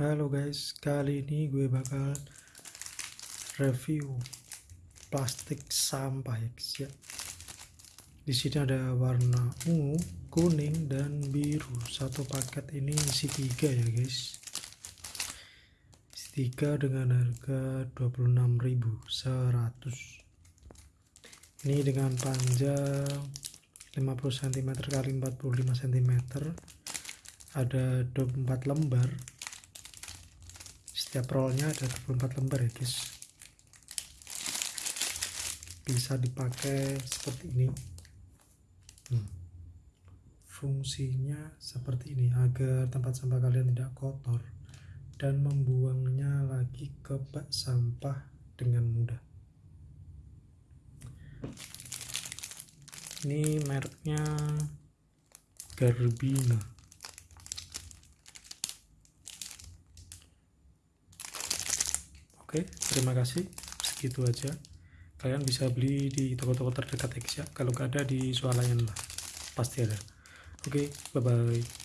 Halo guys, kali ini gue bakal review plastik sampah ya ya. Di sini ada warna ungu, kuning, dan biru. Satu paket ini isi tiga ya guys. Isi tiga dengan harga 26.100. Ini dengan panjang 50 cm kali 45 cm. Ada 24 lembar setiap rollnya ada 24 lembar ya guys. Bisa dipakai seperti ini. Hmm. fungsinya seperti ini agar tempat sampah kalian tidak kotor dan membuangnya lagi ke bak sampah dengan mudah. Ini mereknya Garbina Oke, terima kasih. Segitu aja. Kalian bisa beli di toko-toko terdekat ya, kalau nggak ada di swalayan lah. Pasti ada. Oke, bye-bye.